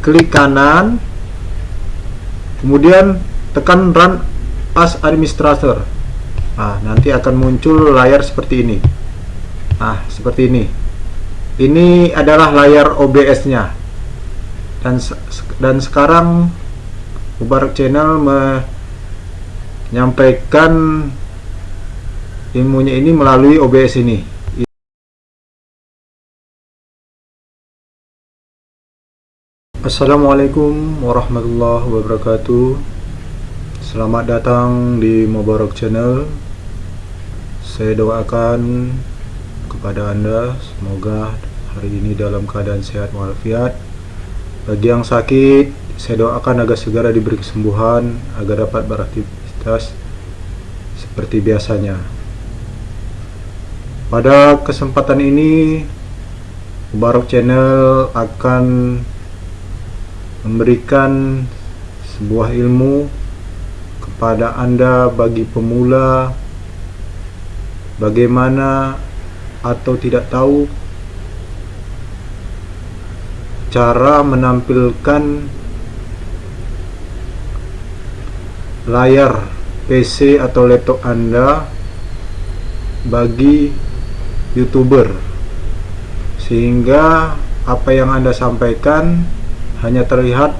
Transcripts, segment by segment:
klik kanan kemudian tekan run as administrator. Nah nanti akan muncul layar seperti ini. Nah seperti ini. Ini adalah layar OBS nya dan dan sekarang Mubarak channel menyampaikan ilmunya ini melalui OBS ini Assalamualaikum warahmatullahi wabarakatuh. Selamat datang di Mubarak Channel. Saya doakan kepada anda Semoga hari ini dalam keadaan sehat walafiat. Bagi yang sakit Saya doakan agar segera diberi kesembuhan Agar dapat beraktivitas Seperti biasanya. Pada kesempatan ini Mubarak Channel akan memberikan sebuah ilmu kepada Anda bagi pemula bagaimana atau tidak tahu cara menampilkan layar PC atau laptop Anda bagi youtuber. Sehingga apa yang Anda sampaikan hanya terlihat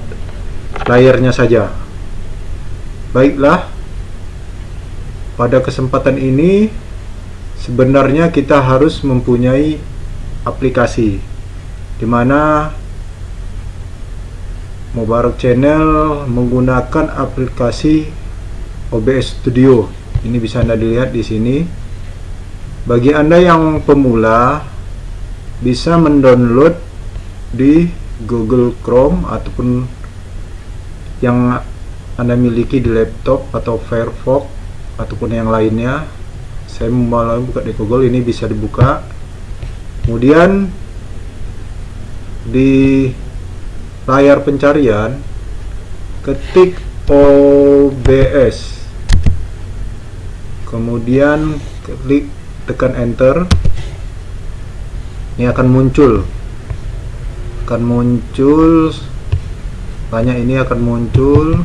layarnya saja. Baiklah pada kesempatan ini sebenarnya kita harus mempunyai aplikasi di mana Mubarak Channel menggunakan aplikasi OBS Studio. Ini bisa anda dilihat di sini. Bagi anda yang pemula bisa mendownload di Google Chrome ataupun yang anda miliki di laptop atau Firefox ataupun yang lainnya saya mau buka di Google ini bisa dibuka. Kemudian di layar pencarian ketik OBS kemudian klik tekan enter. Ini akan muncul akan muncul banyak ini akan muncul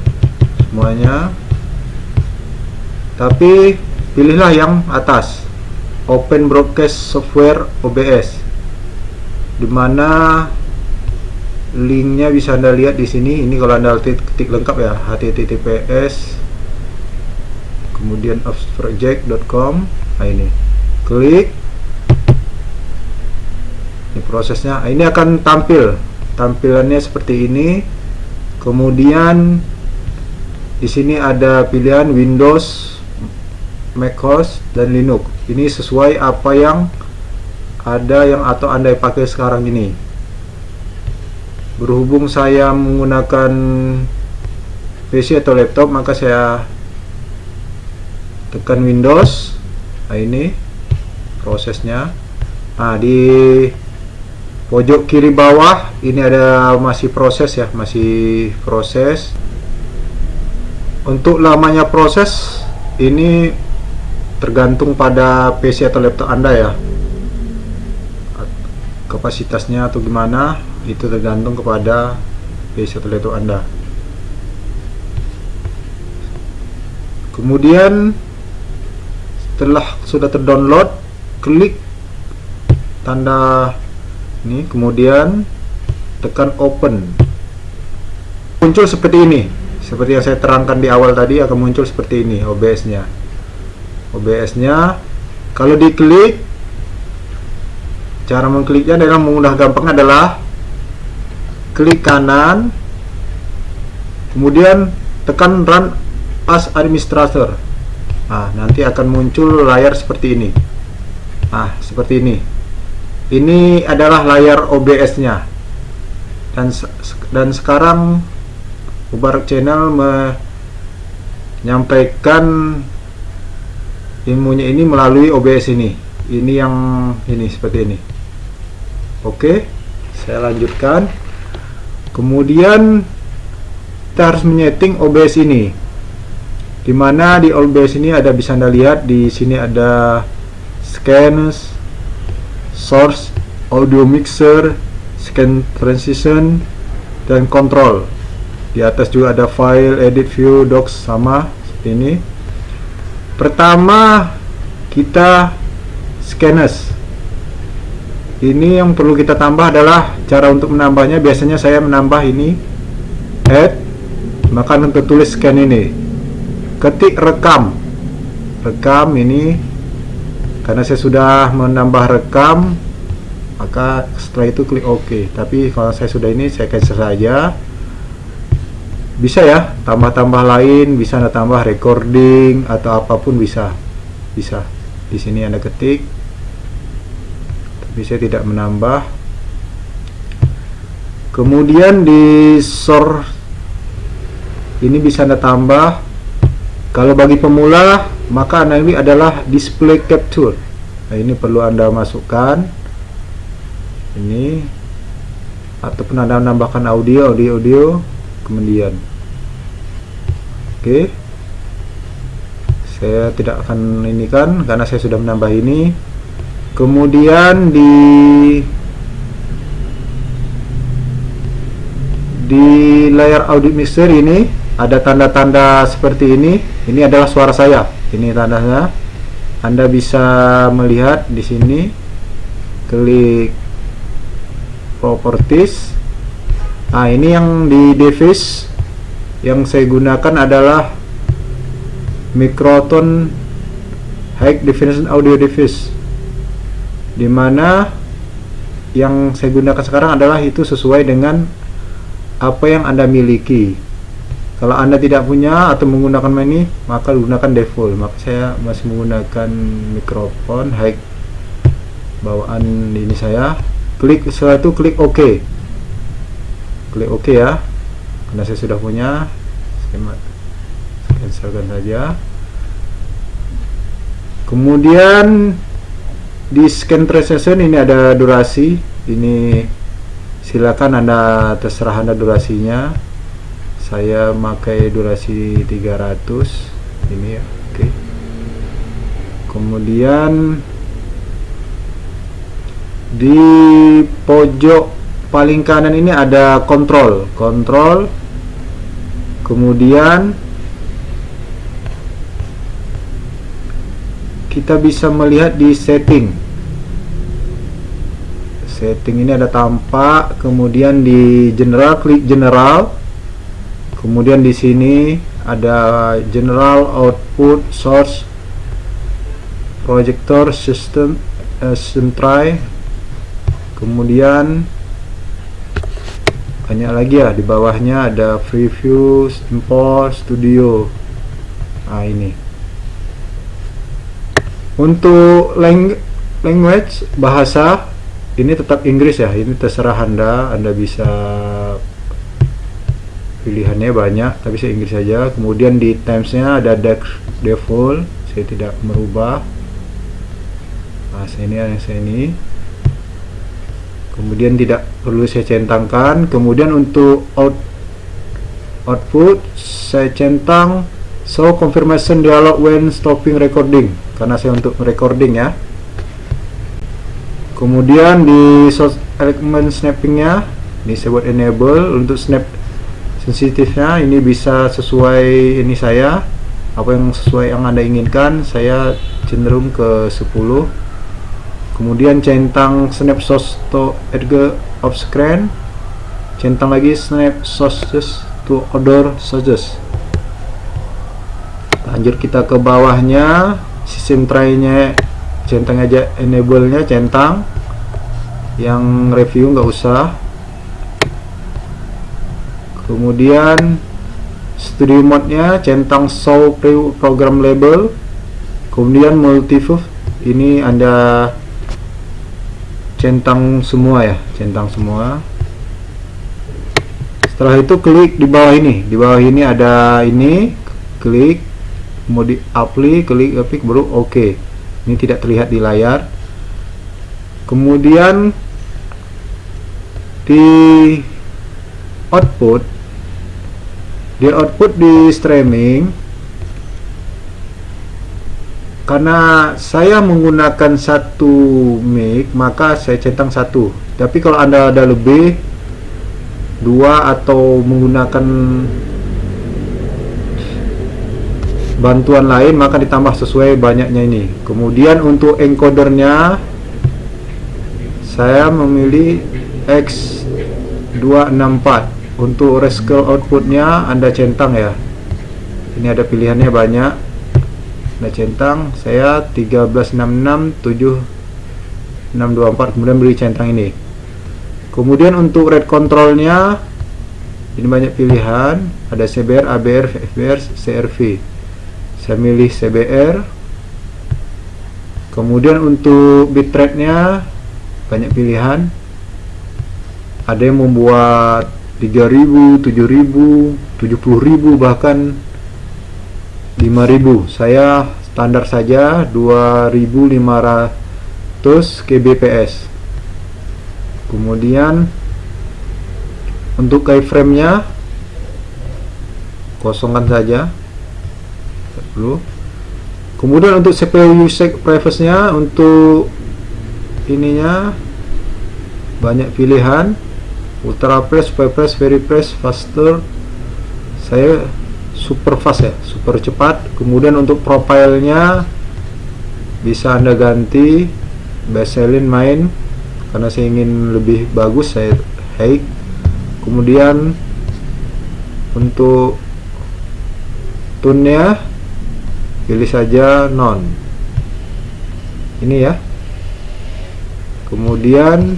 semuanya. Tapi pilihlah yang atas Open Broadcast Software OBS di mana linknya bisa anda lihat di sini. Ini kalau anda ketik lengkap ya https kemudian offsproject.com nah ini. Klik ini prosesnya. Ini akan tampil. Tampilannya seperti ini. Kemudian di sini ada pilihan Windows macOS dan Linux. Ini sesuai apa yang ada yang atau anda pakai sekarang ini. Berhubung saya menggunakan PC atau laptop maka saya tekan Windows. Nah ini prosesnya. Nah di pojok kiri bawah ini ada masih proses ya masih proses. Untuk lamanya proses ini tergantung pada PC atau laptop anda ya. Kapasitasnya atau gimana itu tergantung kepada PC atau laptop anda. Kemudian setelah sudah terdownload klik tanda ini kemudian tekan open. Muncul seperti ini. Seperti yang saya terangkan di awal tadi akan muncul seperti ini OBS nya OBS nya kalau diklik cara mengkliknya adalah mudah gampang adalah klik kanan kemudian tekan run as administrator. Nah nanti akan muncul layar seperti ini. Nah seperti ini ini adalah layar OBS nya dan dan sekarang Mubarak channel menyampaikan ilmunya ini melalui OBS ini. Ini yang ini seperti ini. Oke saya lanjutkan. Kemudian kita harus menyeting OBS ini. Di mana di OBS ini ada bisa anda lihat di sini ada scans source audio mixer scan transition dan kontrol di atas juga ada file edit view docs sama seperti ini. Pertama kita scanners ini yang perlu kita tambah adalah cara untuk menambahnya. Biasanya saya menambah ini add maka untuk tulis scan ini. Ketik rekam. Rekam ini karena saya sudah menambah rekam maka setelah itu klik OK. Tapi kalau saya sudah ini saya cancel saja. Bisa ya tambah-tambah lain bisa anda tambah recording atau apa pun bisa. Bisa. Di sini anda ketik. Tapi saya tidak menambah. Kemudian di source ini bisa anda tambah kalau bagi pemula maka ini adalah display capture. Nah ini perlu anda masukkan. Ini ataupun anda menambahkan audio audio audio kemudian. Oke. Saya tidak akan ini kan karena saya sudah menambah ini. Kemudian di di layar audio mixer ini ada tanda-tanda seperti ini. Ini adalah suara saya. Ini tandanya. Anda bisa melihat di sini. Klik properties. Nah ini yang di device. Yang saya gunakan adalah Microton High Definition Audio Device. Di mana yang saya gunakan sekarang adalah itu sesuai dengan apa yang anda miliki. Kalau anda tidak punya atau menggunakan ini maka gunakan default maka saya masih menggunakan mikrofon high bawaan ini saya. Klik setelah itu klik OK. Klik OK ya. Karena saya sudah punya saya cancelkan saja. Kemudian di scan precision ini ada durasi. Ini silakan anda terserah anda durasinya. Saya pakai durasi 300 ini ya oke. Okay. kemudian di pojok paling kanan ini ada kontrol. Kontrol. Kemudian kita bisa melihat di setting setting ini ada tampak kemudian di general klik general. Kemudian di sini ada general output source projector system uh, try. Kemudian banyak lagi ya di bawahnya ada preview import studio. Nah ini. Untuk lang language bahasa ini tetap Inggris ya ini terserah anda. Anda bisa pilihannya banyak tapi saya Inggris saja. Kemudian di timesnya ada default saya tidak merubah. Nah ini yang saya ini. Kemudian tidak perlu saya centangkan. Kemudian untuk out output saya centang. Show confirmation dialog when stopping recording. Karena saya untuk recording ya kemudian di source element snappingnya ini saya buat enable. Untuk snap sensitifnya ini bisa sesuai ini saya. Apa yang sesuai yang anda inginkan saya cenderung ke 10 kemudian centang snap source to edge of screen. Centang lagi snap sources to other sources. Lanjut kita ke bawahnya sistem try nya centang aja enable nya centang. Yang review nggak usah. Kemudian studio mode nya centang show program label. Kemudian multiview ini anda centang semua ya centang semua. Setelah itu klik di bawah ini. Di bawah ini ada ini klik. Mode apply klik klik baru oke. okay. Ini tidak terlihat di layar. Kemudian di output di output di streaming karena saya menggunakan satu mic maka saya centang satu. Tapi kalau anda ada lebih dua atau menggunakan bantuan lain maka ditambah sesuai banyaknya ini. Kemudian untuk encodernya saya memilih X264 untuk rescale outputnya anda centang ya. Ini ada pilihannya banyak. Anda centang saya 13667 624 kemudian beri centang ini. Kemudian untuk red controlnya ini banyak pilihan. Ada CBR, ABR, FBR, CRV saya milih CBR kemudian untuk bitrate nya banyak pilihan. Ada yang membuat 3000, 7000, 70000 bahkan 5000 saya standar saja 2500 kbps kemudian untuk keyframe nya kosongkan saja kemudian untuk CPU usage preface nya untuk ininya banyak pilihan. Ultra press, press, very press, faster. Saya super fast ya super cepat. Kemudian untuk profilnya bisa anda ganti baseline main. Karena saya ingin lebih bagus saya high kemudian untuk tune nya pilih saja non. Ini ya. Kemudian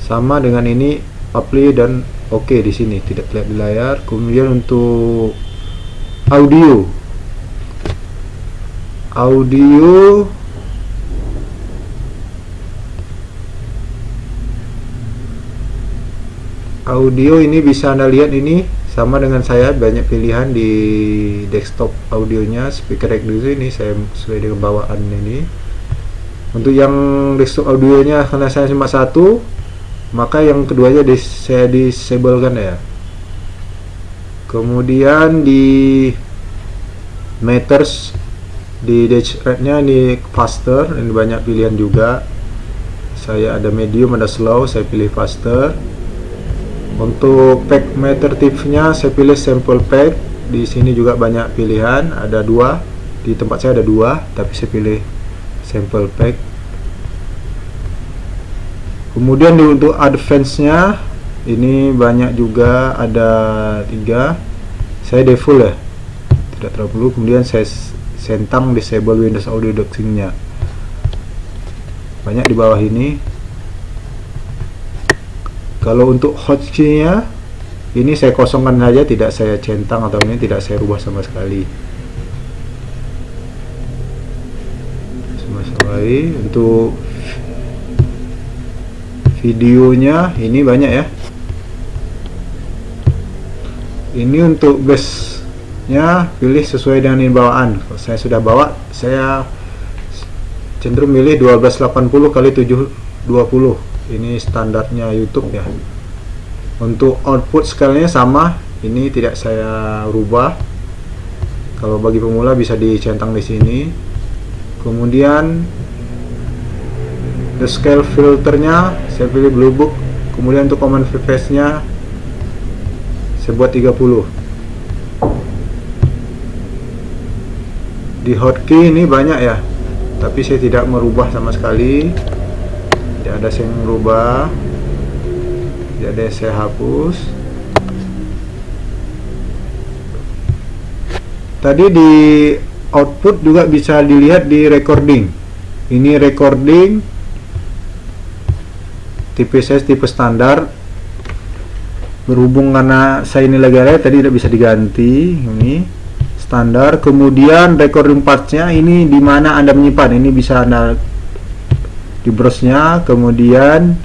sama dengan ini apply dan oke okay di sini tidak terlihat di layar. Kemudian untuk audio. Audio. Audio ini bisa anda lihat ini sama dengan saya banyak pilihan di desktop audionya speaker reducer ini saya sesuai dengan bawaan ini. Untuk yang desktop audionya karena saya cuma satu maka yang keduanya dis saya disablekan ya. Kemudian di meters di dash rate nya ini faster ini banyak pilihan juga. Saya ada medium ada slow saya pilih faster untuk pack meter tipsnya saya pilih sample pack. Di sini juga banyak pilihan. Ada dua. Di tempat saya ada dua tapi saya pilih sample pack. Kemudian di untuk advance nya ini banyak juga. Ada tiga. Saya default ya. Tidak terlalu perlu. Kemudian saya sentang disable Windows Audio Doxing nya banyak di bawah ini kalau untuk hotkey-nya ini saya kosongkan saja tidak saya centang atau ini tidak saya rubah sama sekali. Sama sekali. Untuk videonya ini banyak ya. Ini untuk base nya pilih sesuai dengan bawaan. Kalau saya sudah bawa saya cenderung milih 1280 kali 720 ini standarnya YouTube ya. Untuk output scale-nya sama ini tidak saya rubah. Kalau bagi pemula bisa dicentang di sini. Kemudian the scale filternya saya pilih blue book. Kemudian untuk command face nya saya buat 30 di hotkey ini banyak ya tapi saya tidak merubah sama sekali tidak ada yang ada yang saya hapus. Tadi di output juga bisa dilihat di recording. Ini recording tipe saya tipe standar. Berhubung karena saya ini lagi ada tadi tidak bisa diganti. Ini standar. Kemudian recording partsnya ini di mana anda menyimpan. Ini bisa anda di browse-nya kemudian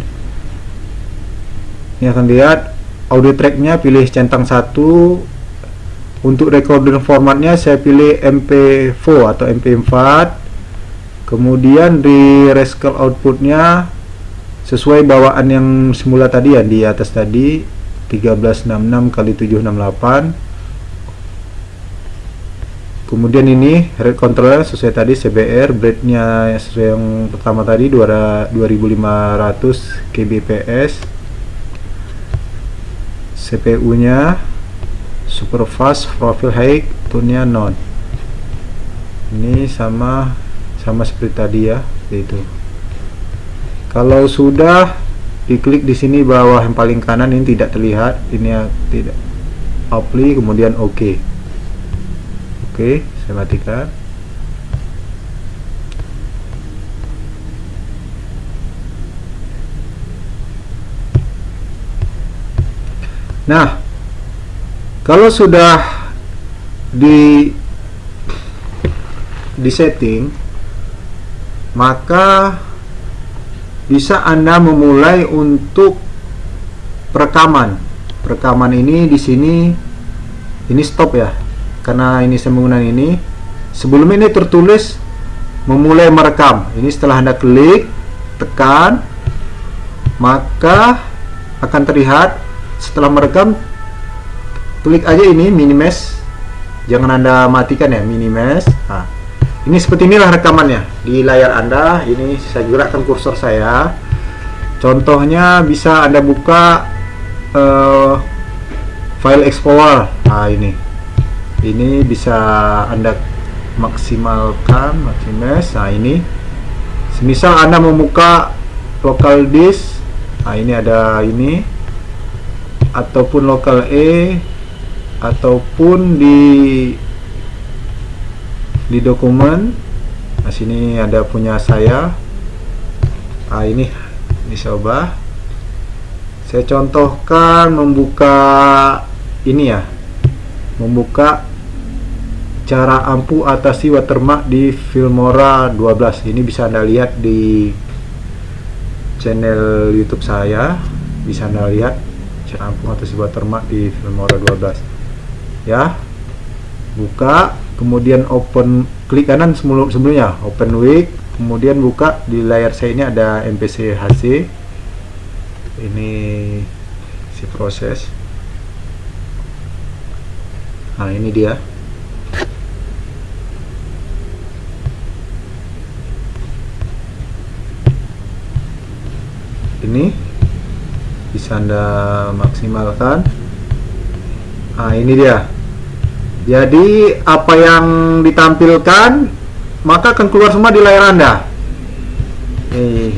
ini akan lihat audio tracknya pilih centang satu. Untuk recording formatnya saya pilih MP4 atau MP4 kemudian di rescale outputnya sesuai bawaan yang semula tadi ya di atas tadi 1366 kali 768 kemudian ini rate controller sesuai tadi CBR breadnya sesuai yang pertama tadi 2500 kbps CPU nya super fast profile high tune nya non. Ini sama sama seperti tadi ya itu. Kalau sudah diklik di sini bawah yang paling kanan ini tidak terlihat ini tidak apply kemudian oke okay. Oke saya matikan nah kalau sudah di di setting maka bisa Anda memulai untuk perekaman. Perekaman ini di sini ini stop ya. Karena ini saya ini. Sebelum ini tertulis memulai merekam. Ini setelah Anda klik, tekan, maka akan terlihat setelah merekam klik aja ini minimize. Jangan Anda matikan ya, minimize. Nah, ini seperti inilah rekamannya di layar anda ini saya gerakkan kursor saya contohnya bisa anda buka uh, file explorer nah ini ini bisa anda maksimalkan maksimis. Nah ini semisal anda membuka local disk nah ini ada ini ataupun local E ataupun di di dokumen. Nah sini ada punya saya. Ah ini dicoba saya contohkan membuka ini ya membuka cara ampuh atasi watermark di Filmora 12 ini bisa anda lihat di channel YouTube saya. Bisa anda lihat cara ampuh atasi watermark di Filmora 12 ya buka kemudian open klik kanan sebelumnya open week kemudian buka di layar saya ini ada MPC HC ini si proses. Nah ini dia ini bisa anda maksimalkan nah ini dia jadi apa yang ditampilkan maka akan keluar semua di layar Anda. Nih.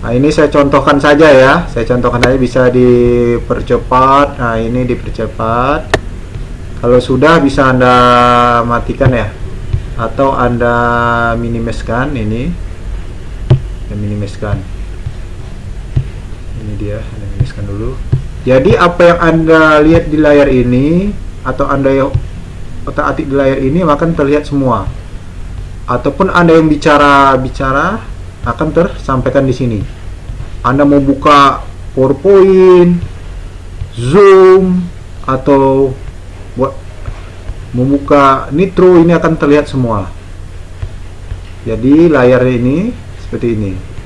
Nah, ini saya contohkan saja ya. Saya contohkan aja bisa dipercepat. Nah, ini dipercepat. Kalau sudah bisa Anda matikan ya. Atau Anda minimiskan ini. Ya, minimiskan. Ini dia, Anda minimiskan dulu. Jadi apa yang Anda lihat di layar ini atau anda yang otak atik di layar ini akan terlihat semua. Ataupun anda yang bicara bicara akan tersampaikan di sini. Anda mau buka PowerPoint Zoom atau buat membuka Nitro ini akan terlihat semua. Jadi layar ini seperti ini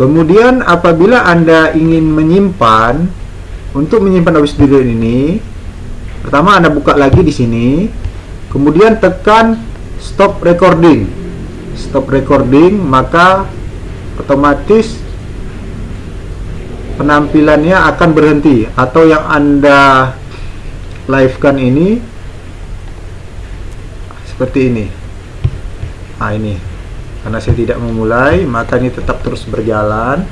kemudian apabila anda ingin menyimpan untuk menyimpan audio video ini Pertama Anda buka lagi di sini, kemudian tekan stop recording. Stop recording, maka otomatis penampilannya akan berhenti atau yang Anda live kan ini seperti ini. Nah, ini. Karena saya tidak memulai, maka ini tetap terus berjalan.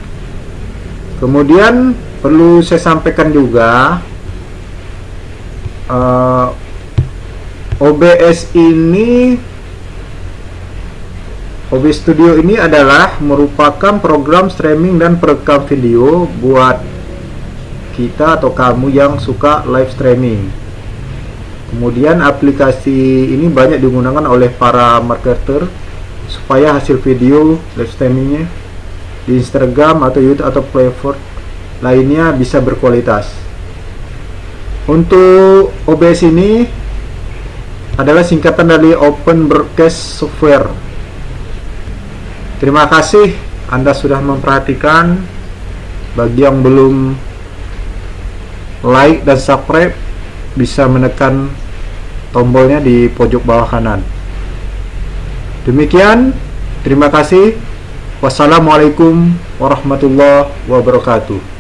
Kemudian perlu saya sampaikan juga uh, eh, OBS ini OBS Studio ini adalah merupakan program streaming dan perekam video buat kita atau kamu yang suka live streaming. Kemudian aplikasi ini banyak digunakan oleh para marketer supaya hasil video live streamingnya di Instagram atau YouTube atau platform lainnya bisa berkualitas. Untuk OBS ini adalah singkatan dari Open Broadcast Software. Terima kasih Anda sudah memperhatikan. Bagi yang belum like dan subscribe bisa menekan tombolnya di pojok bawah kanan. Demikian, terima kasih. Wassalamualaikum warahmatullahi wabarakatuh.